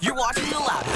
You're watching The Loudest.